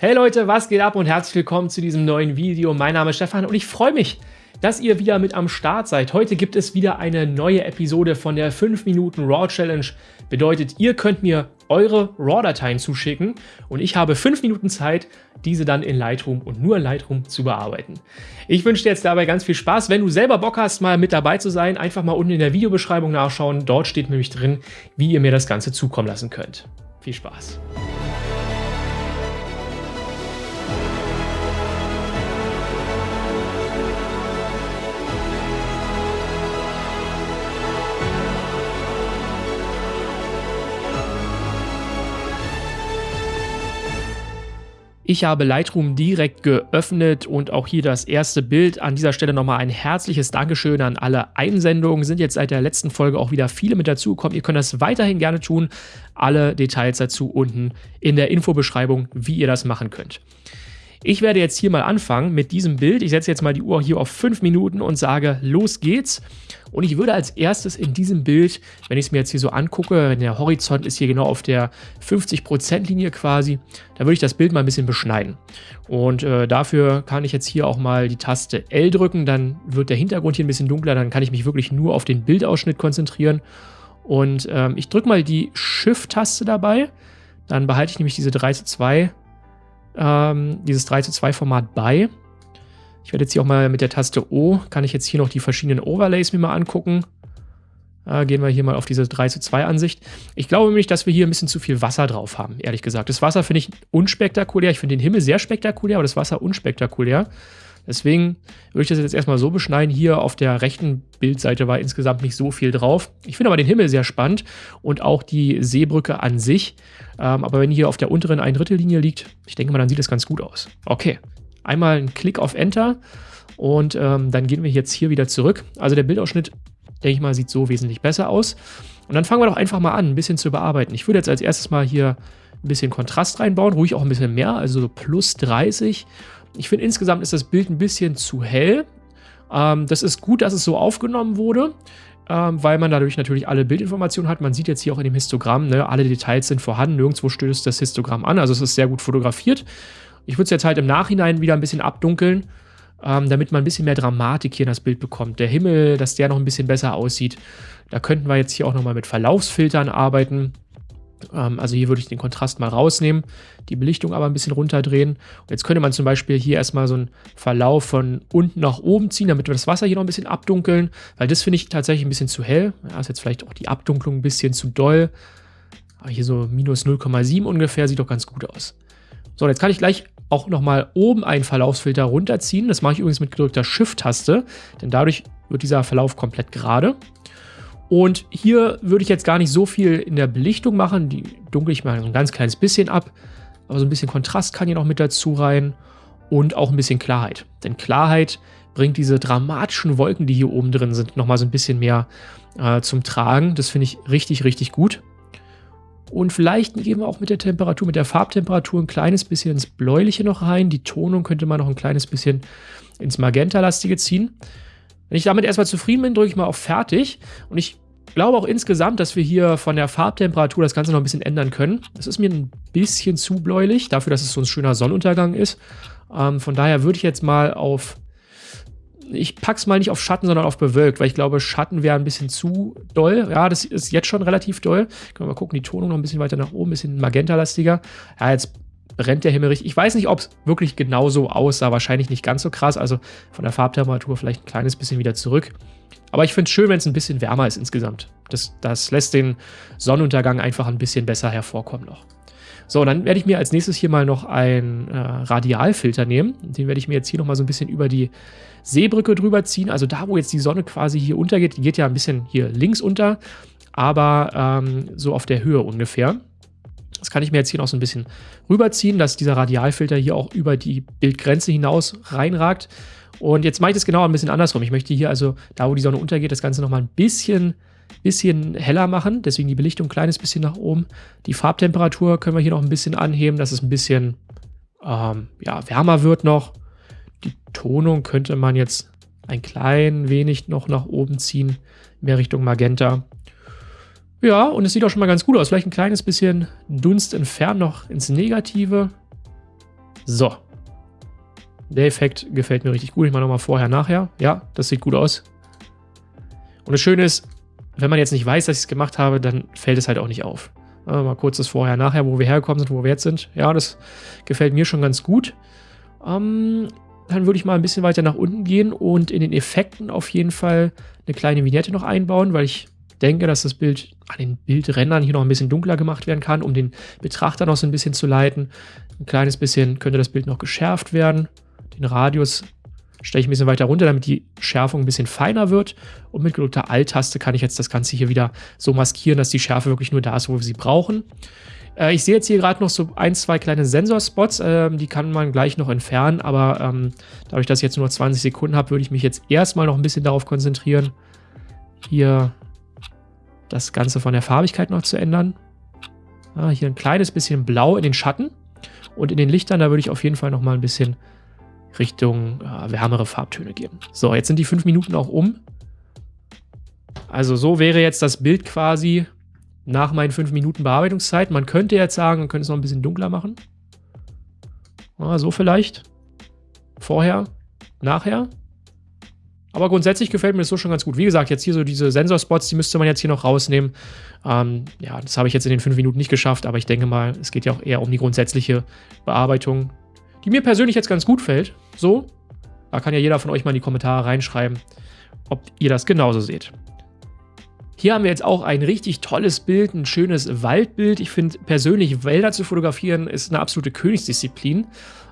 Hey Leute, was geht ab und herzlich willkommen zu diesem neuen Video. Mein Name ist Stefan und ich freue mich, dass ihr wieder mit am Start seid. Heute gibt es wieder eine neue Episode von der 5 Minuten RAW Challenge. Bedeutet, ihr könnt mir eure RAW-Dateien zuschicken und ich habe 5 Minuten Zeit, diese dann in Lightroom und nur in Lightroom zu bearbeiten. Ich wünsche dir jetzt dabei ganz viel Spaß. Wenn du selber Bock hast, mal mit dabei zu sein, einfach mal unten in der Videobeschreibung nachschauen. Dort steht nämlich drin, wie ihr mir das Ganze zukommen lassen könnt. Viel Spaß! Ich habe Lightroom direkt geöffnet und auch hier das erste Bild. An dieser Stelle nochmal ein herzliches Dankeschön an alle Einsendungen. Sind jetzt seit der letzten Folge auch wieder viele mit dazugekommen. Ihr könnt das weiterhin gerne tun. Alle Details dazu unten in der Infobeschreibung, wie ihr das machen könnt. Ich werde jetzt hier mal anfangen mit diesem Bild. Ich setze jetzt mal die Uhr hier auf 5 Minuten und sage, los geht's. Und ich würde als erstes in diesem Bild, wenn ich es mir jetzt hier so angucke, der Horizont ist hier genau auf der 50%-Linie quasi, da würde ich das Bild mal ein bisschen beschneiden. Und äh, dafür kann ich jetzt hier auch mal die Taste L drücken, dann wird der Hintergrund hier ein bisschen dunkler, dann kann ich mich wirklich nur auf den Bildausschnitt konzentrieren. Und ähm, ich drücke mal die Shift-Taste dabei, dann behalte ich nämlich diese 3 zu 2 ähm, dieses 3 zu 2 Format bei. Ich werde jetzt hier auch mal mit der Taste O, kann ich jetzt hier noch die verschiedenen Overlays mir mal angucken. Äh, gehen wir hier mal auf diese 3 zu 2 Ansicht. Ich glaube nämlich, dass wir hier ein bisschen zu viel Wasser drauf haben, ehrlich gesagt. Das Wasser finde ich unspektakulär. Ich finde den Himmel sehr spektakulär, aber das Wasser unspektakulär. Deswegen würde ich das jetzt erstmal so beschneiden. Hier auf der rechten Bildseite war insgesamt nicht so viel drauf. Ich finde aber den Himmel sehr spannend und auch die Seebrücke an sich. Ähm, aber wenn hier auf der unteren ein Drittel Linie liegt, ich denke mal, dann sieht das ganz gut aus. Okay, einmal einen Klick auf Enter und ähm, dann gehen wir jetzt hier wieder zurück. Also der Bildausschnitt, denke ich mal, sieht so wesentlich besser aus. Und dann fangen wir doch einfach mal an, ein bisschen zu bearbeiten. Ich würde jetzt als erstes mal hier ein bisschen Kontrast reinbauen, ruhig auch ein bisschen mehr, also so plus 30 ich finde insgesamt ist das Bild ein bisschen zu hell. Ähm, das ist gut, dass es so aufgenommen wurde, ähm, weil man dadurch natürlich alle Bildinformationen hat. Man sieht jetzt hier auch in dem Histogramm, ne, alle Details sind vorhanden, nirgendwo stößt das Histogramm an, also es ist sehr gut fotografiert. Ich würde es jetzt halt im Nachhinein wieder ein bisschen abdunkeln, ähm, damit man ein bisschen mehr Dramatik hier in das Bild bekommt. Der Himmel, dass der noch ein bisschen besser aussieht. Da könnten wir jetzt hier auch nochmal mit Verlaufsfiltern arbeiten. Ähm, also hier würde ich den Kontrast mal rausnehmen, die Belichtung aber ein bisschen runterdrehen. Und jetzt könnte man zum Beispiel hier erstmal so einen Verlauf von unten nach oben ziehen, damit wir das Wasser hier noch ein bisschen abdunkeln, weil das finde ich tatsächlich ein bisschen zu hell. Ja, ist jetzt vielleicht auch die Abdunklung ein bisschen zu doll. Aber hier so minus 0,7 ungefähr, sieht doch ganz gut aus. So, jetzt kann ich gleich auch nochmal oben einen Verlaufsfilter runterziehen. Das mache ich übrigens mit gedrückter Shift-Taste, denn dadurch wird dieser Verlauf komplett gerade. Und hier würde ich jetzt gar nicht so viel in der Belichtung machen. Die dunkel ich mal so ein ganz kleines bisschen ab. Aber so ein bisschen Kontrast kann hier noch mit dazu rein. Und auch ein bisschen Klarheit. Denn Klarheit bringt diese dramatischen Wolken, die hier oben drin sind, nochmal so ein bisschen mehr äh, zum Tragen. Das finde ich richtig, richtig gut. Und vielleicht gehen wir auch mit der Temperatur, mit der Farbtemperatur ein kleines bisschen ins Bläuliche noch rein. Die Tonung könnte man noch ein kleines bisschen ins Magenta-lastige ziehen. Wenn ich damit erstmal zufrieden bin, drücke ich mal auf Fertig. Und ich glaube auch insgesamt, dass wir hier von der Farbtemperatur das Ganze noch ein bisschen ändern können. Das ist mir ein bisschen zu bläulich, dafür, dass es so ein schöner Sonnenuntergang ist. Ähm, von daher würde ich jetzt mal auf... Ich pack's mal nicht auf Schatten, sondern auf bewölkt, weil ich glaube, Schatten wäre ein bisschen zu doll. Ja, das ist jetzt schon relativ doll. Können wir mal gucken, die Tonung noch ein bisschen weiter nach oben, ein bisschen magentalastiger. Ja, jetzt brennt der Himmel richtig. Ich weiß nicht, ob es wirklich genauso aussah. Wahrscheinlich nicht ganz so krass. Also von der Farbtemperatur vielleicht ein kleines bisschen wieder zurück. Aber ich finde es schön, wenn es ein bisschen wärmer ist insgesamt. Das, das lässt den Sonnenuntergang einfach ein bisschen besser hervorkommen noch. So, dann werde ich mir als nächstes hier mal noch einen äh, Radialfilter nehmen. Den werde ich mir jetzt hier nochmal so ein bisschen über die Seebrücke drüber ziehen. Also da, wo jetzt die Sonne quasi hier untergeht, die geht ja ein bisschen hier links unter, aber ähm, so auf der Höhe ungefähr. Das kann ich mir jetzt hier noch so ein bisschen rüberziehen, dass dieser Radialfilter hier auch über die Bildgrenze hinaus reinragt. Und jetzt mache ich das genau ein bisschen andersrum. Ich möchte hier also, da wo die Sonne untergeht, das Ganze nochmal ein bisschen, bisschen heller machen. Deswegen die Belichtung ein kleines bisschen nach oben. Die Farbtemperatur können wir hier noch ein bisschen anheben, dass es ein bisschen ähm, ja, wärmer wird noch. Die Tonung könnte man jetzt ein klein wenig noch nach oben ziehen, mehr Richtung Magenta. Ja, und es sieht auch schon mal ganz gut aus. Vielleicht ein kleines bisschen Dunst entfernen noch ins Negative. So. Der Effekt gefällt mir richtig gut. Ich mache nochmal vorher, nachher. Ja, das sieht gut aus. Und das Schöne ist, wenn man jetzt nicht weiß, dass ich es gemacht habe, dann fällt es halt auch nicht auf. Ja, mal kurz das Vorher, Nachher, wo wir hergekommen sind, wo wir jetzt sind. Ja, das gefällt mir schon ganz gut. Ähm, dann würde ich mal ein bisschen weiter nach unten gehen und in den Effekten auf jeden Fall eine kleine Vignette noch einbauen, weil ich denke, dass das Bild an den Bildrändern hier noch ein bisschen dunkler gemacht werden kann, um den Betrachter noch so ein bisschen zu leiten. Ein kleines bisschen könnte das Bild noch geschärft werden. Den Radius stelle ich ein bisschen weiter runter, damit die Schärfung ein bisschen feiner wird. Und mit gedrückter Alt-Taste kann ich jetzt das Ganze hier wieder so maskieren, dass die Schärfe wirklich nur da ist, wo wir sie brauchen. Äh, ich sehe jetzt hier gerade noch so ein, zwei kleine Sensorspots, äh, die kann man gleich noch entfernen, aber ähm, dadurch, dass ich jetzt nur 20 Sekunden habe, würde ich mich jetzt erstmal noch ein bisschen darauf konzentrieren, hier das Ganze von der Farbigkeit noch zu ändern. Ah, hier ein kleines bisschen blau in den Schatten und in den Lichtern, da würde ich auf jeden Fall noch mal ein bisschen Richtung äh, wärmere Farbtöne geben. So, jetzt sind die fünf Minuten auch um. Also so wäre jetzt das Bild quasi nach meinen fünf Minuten Bearbeitungszeit. Man könnte jetzt sagen, man könnte es noch ein bisschen dunkler machen. Ah, so vielleicht. Vorher, nachher. Aber grundsätzlich gefällt mir das so schon ganz gut. Wie gesagt, jetzt hier so diese Sensorspots, die müsste man jetzt hier noch rausnehmen. Ähm, ja, das habe ich jetzt in den fünf Minuten nicht geschafft, aber ich denke mal, es geht ja auch eher um die grundsätzliche Bearbeitung, die mir persönlich jetzt ganz gut fällt. So, da kann ja jeder von euch mal in die Kommentare reinschreiben, ob ihr das genauso seht. Hier haben wir jetzt auch ein richtig tolles Bild, ein schönes Waldbild. Ich finde persönlich, Wälder zu fotografieren ist eine absolute Königsdisziplin.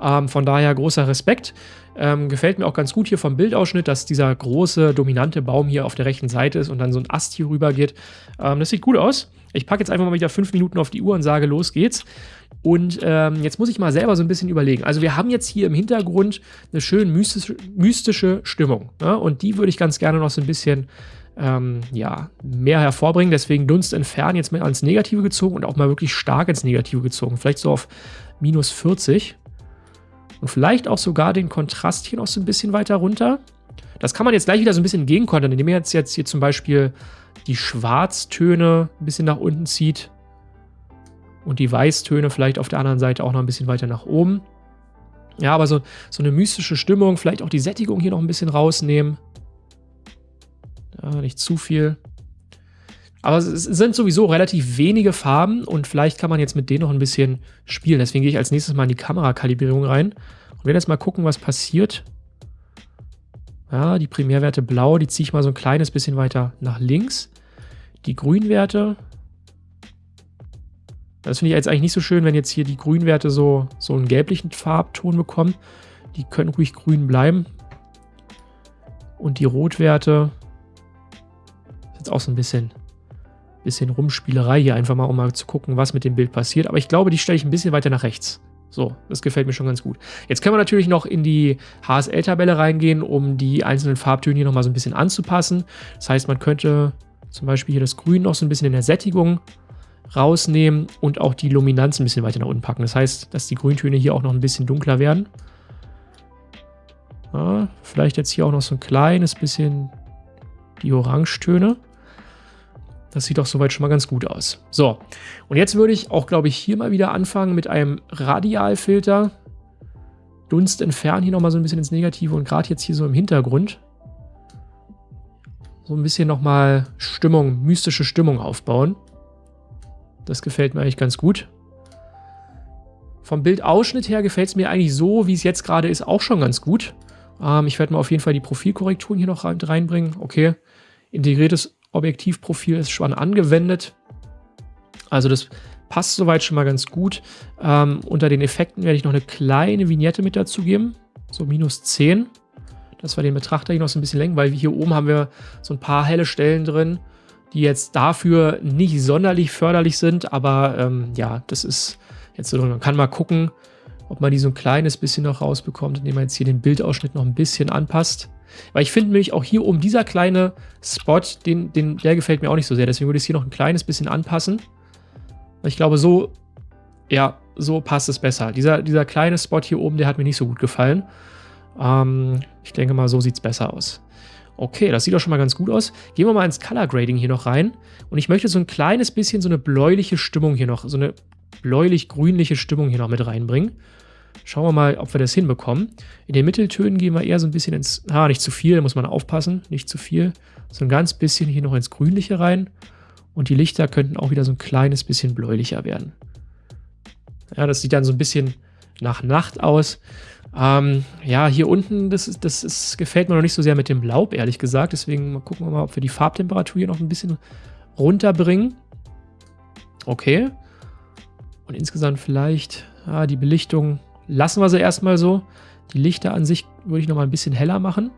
Ähm, von daher großer Respekt. Ähm, gefällt mir auch ganz gut hier vom Bildausschnitt, dass dieser große, dominante Baum hier auf der rechten Seite ist und dann so ein Ast hier rüber geht. Ähm, das sieht gut aus. Ich packe jetzt einfach mal wieder fünf Minuten auf die Uhr und sage, los geht's. Und ähm, jetzt muss ich mal selber so ein bisschen überlegen. Also wir haben jetzt hier im Hintergrund eine schön mystische, mystische Stimmung. Ne? Und die würde ich ganz gerne noch so ein bisschen ähm, ja, mehr hervorbringen. Deswegen Dunst entfernen jetzt mal ans Negative gezogen und auch mal wirklich stark ins Negative gezogen. Vielleicht so auf minus 40. Und vielleicht auch sogar den Kontrast hier noch so ein bisschen weiter runter. Das kann man jetzt gleich wieder so ein bisschen entgegenkontern, indem ihr jetzt, jetzt hier zum Beispiel die Schwarztöne ein bisschen nach unten zieht und die Weißtöne vielleicht auf der anderen Seite auch noch ein bisschen weiter nach oben. Ja, aber so, so eine mystische Stimmung, vielleicht auch die Sättigung hier noch ein bisschen rausnehmen. Ja, nicht zu viel. Aber es sind sowieso relativ wenige Farben und vielleicht kann man jetzt mit denen noch ein bisschen spielen. Deswegen gehe ich als nächstes mal in die Kamerakalibrierung rein und werde jetzt mal gucken, was passiert. Ja, die Primärwerte blau, die ziehe ich mal so ein kleines bisschen weiter nach links. Die Grünwerte, das finde ich jetzt eigentlich nicht so schön, wenn jetzt hier die Grünwerte so, so einen gelblichen Farbton bekommen. Die können ruhig grün bleiben. Und die Rotwerte, jetzt auch so ein bisschen bisschen Rumspielerei hier einfach mal, um mal zu gucken, was mit dem Bild passiert. Aber ich glaube, die stelle ich ein bisschen weiter nach rechts. So, das gefällt mir schon ganz gut. Jetzt können wir natürlich noch in die HSL-Tabelle reingehen, um die einzelnen Farbtöne hier nochmal so ein bisschen anzupassen. Das heißt, man könnte zum Beispiel hier das Grün noch so ein bisschen in der Sättigung rausnehmen und auch die Luminanz ein bisschen weiter nach unten packen. Das heißt, dass die Grüntöne hier auch noch ein bisschen dunkler werden. Ja, vielleicht jetzt hier auch noch so ein kleines bisschen die Orangetöne. Das sieht doch soweit schon mal ganz gut aus. So, und jetzt würde ich auch, glaube ich, hier mal wieder anfangen mit einem Radialfilter. Dunst entfernen hier nochmal so ein bisschen ins Negative und gerade jetzt hier so im Hintergrund so ein bisschen nochmal Stimmung, mystische Stimmung aufbauen. Das gefällt mir eigentlich ganz gut. Vom Bildausschnitt her gefällt es mir eigentlich so, wie es jetzt gerade ist, auch schon ganz gut. Ähm, ich werde mal auf jeden Fall die Profilkorrekturen hier noch reinbringen. Okay, integriertes Objektivprofil ist schon angewendet. Also das passt soweit schon mal ganz gut. Ähm, unter den Effekten werde ich noch eine kleine Vignette mit dazugeben. So minus 10. Das war den Betrachter hier noch so ein bisschen lenken, weil hier oben haben wir so ein paar helle Stellen drin, die jetzt dafür nicht sonderlich förderlich sind. Aber ähm, ja, das ist jetzt so, man kann mal gucken, ob man die so ein kleines bisschen noch rausbekommt, indem man jetzt hier den Bildausschnitt noch ein bisschen anpasst. Weil ich finde nämlich auch hier oben dieser kleine Spot, den, den, der gefällt mir auch nicht so sehr. Deswegen würde ich es hier noch ein kleines bisschen anpassen. Ich glaube, so, ja, so passt es besser. Dieser, dieser kleine Spot hier oben, der hat mir nicht so gut gefallen. Ähm, ich denke mal, so sieht es besser aus. Okay, das sieht doch schon mal ganz gut aus. Gehen wir mal ins Color Grading hier noch rein. Und ich möchte so ein kleines bisschen so eine bläuliche Stimmung hier noch, so eine bläulich-grünliche Stimmung hier noch mit reinbringen. Schauen wir mal, ob wir das hinbekommen. In den Mitteltönen gehen wir eher so ein bisschen ins, ah, nicht zu viel, da muss man aufpassen, nicht zu viel, so ein ganz bisschen hier noch ins Grünliche rein. Und die Lichter könnten auch wieder so ein kleines bisschen bläulicher werden. Ja, das sieht dann so ein bisschen nach Nacht aus. Ähm, ja, hier unten, das, ist, das ist, gefällt mir noch nicht so sehr mit dem Laub, ehrlich gesagt. Deswegen gucken wir mal, ob wir die Farbtemperatur hier noch ein bisschen runterbringen. Okay. Und insgesamt vielleicht, ah, die Belichtung lassen wir sie erstmal so. Die Lichter an sich würde ich noch mal ein bisschen heller machen.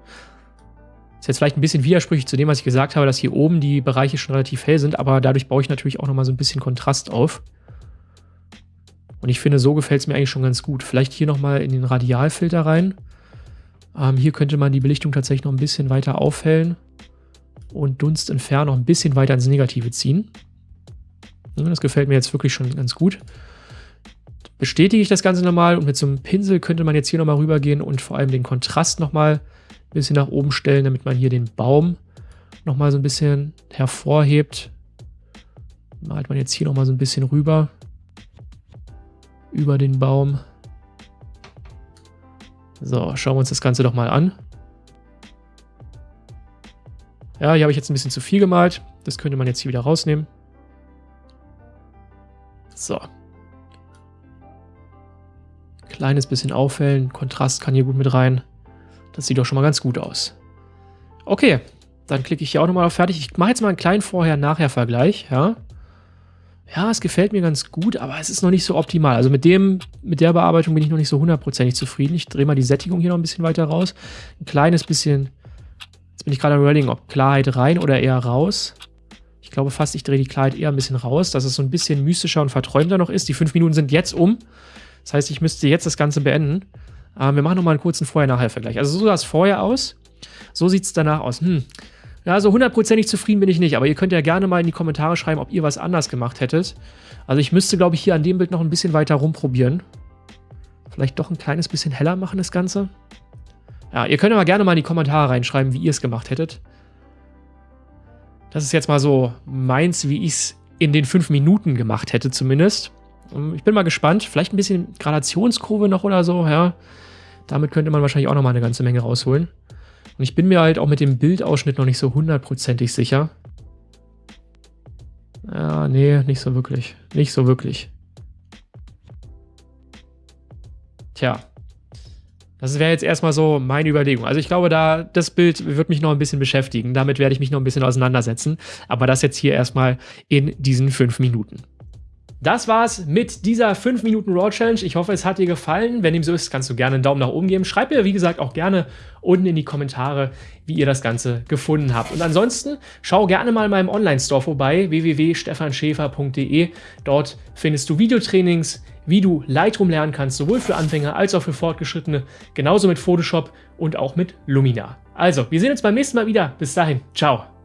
Ist jetzt vielleicht ein bisschen widersprüchlich zu dem, was ich gesagt habe, dass hier oben die Bereiche schon relativ hell sind, aber dadurch baue ich natürlich auch noch mal so ein bisschen Kontrast auf. Und ich finde, so gefällt es mir eigentlich schon ganz gut. Vielleicht hier noch mal in den Radialfilter rein. Ähm, hier könnte man die Belichtung tatsächlich noch ein bisschen weiter aufhellen und Dunst entfernen noch ein bisschen weiter ins Negative ziehen. Das gefällt mir jetzt wirklich schon ganz gut bestätige ich das Ganze nochmal und mit so einem Pinsel könnte man jetzt hier nochmal rübergehen und vor allem den Kontrast nochmal ein bisschen nach oben stellen, damit man hier den Baum nochmal so ein bisschen hervorhebt. Malt man jetzt hier nochmal so ein bisschen rüber. Über den Baum. So, schauen wir uns das Ganze doch mal an. Ja, hier habe ich jetzt ein bisschen zu viel gemalt. Das könnte man jetzt hier wieder rausnehmen. So, Kleines bisschen aufhellen, Kontrast kann hier gut mit rein. Das sieht doch schon mal ganz gut aus. Okay, dann klicke ich hier auch nochmal auf Fertig. Ich mache jetzt mal einen kleinen Vorher-Nachher-Vergleich, ja. Ja, es gefällt mir ganz gut, aber es ist noch nicht so optimal. Also mit dem, mit der Bearbeitung bin ich noch nicht so hundertprozentig zufrieden. Ich drehe mal die Sättigung hier noch ein bisschen weiter raus. Ein kleines bisschen, jetzt bin ich gerade am überlegen, ob Klarheit rein oder eher raus. Ich glaube fast, ich drehe die Klarheit eher ein bisschen raus, dass es so ein bisschen mystischer und verträumter noch ist. Die fünf Minuten sind jetzt um. Das heißt, ich müsste jetzt das Ganze beenden. Ähm, wir machen nochmal einen kurzen Vorher-Nachher-Vergleich. Also so sah es vorher aus. So sieht es danach aus. Hm. Ja, so hundertprozentig zufrieden bin ich nicht, aber ihr könnt ja gerne mal in die Kommentare schreiben, ob ihr was anders gemacht hättet. Also ich müsste, glaube ich, hier an dem Bild noch ein bisschen weiter rumprobieren. Vielleicht doch ein kleines bisschen heller machen, das Ganze. Ja, ihr könnt aber gerne mal in die Kommentare reinschreiben, wie ihr es gemacht hättet. Das ist jetzt mal so meins, wie ich es in den fünf Minuten gemacht hätte zumindest. Ähm, ich bin mal gespannt. Vielleicht ein bisschen Gradationskurve noch oder so, ja. Damit könnte man wahrscheinlich auch noch mal eine ganze Menge rausholen. Und ich bin mir halt auch mit dem Bildausschnitt noch nicht so hundertprozentig sicher. Ja, nee, nicht so wirklich. Nicht so wirklich. Tja. Das wäre jetzt erstmal so meine Überlegung. Also ich glaube, da das Bild wird mich noch ein bisschen beschäftigen. Damit werde ich mich noch ein bisschen auseinandersetzen. Aber das jetzt hier erstmal in diesen fünf Minuten. Das war's mit dieser 5 Minuten Raw Challenge. Ich hoffe, es hat dir gefallen. Wenn dem so ist, kannst du gerne einen Daumen nach oben geben. Schreib mir, wie gesagt, auch gerne unten in die Kommentare, wie ihr das Ganze gefunden habt. Und ansonsten schau gerne mal in meinem Online-Store vorbei, www.stefanschäfer.de. Dort findest du Videotrainings, wie du Lightroom lernen kannst, sowohl für Anfänger als auch für Fortgeschrittene, genauso mit Photoshop und auch mit Lumina. Also, wir sehen uns beim nächsten Mal wieder. Bis dahin, ciao.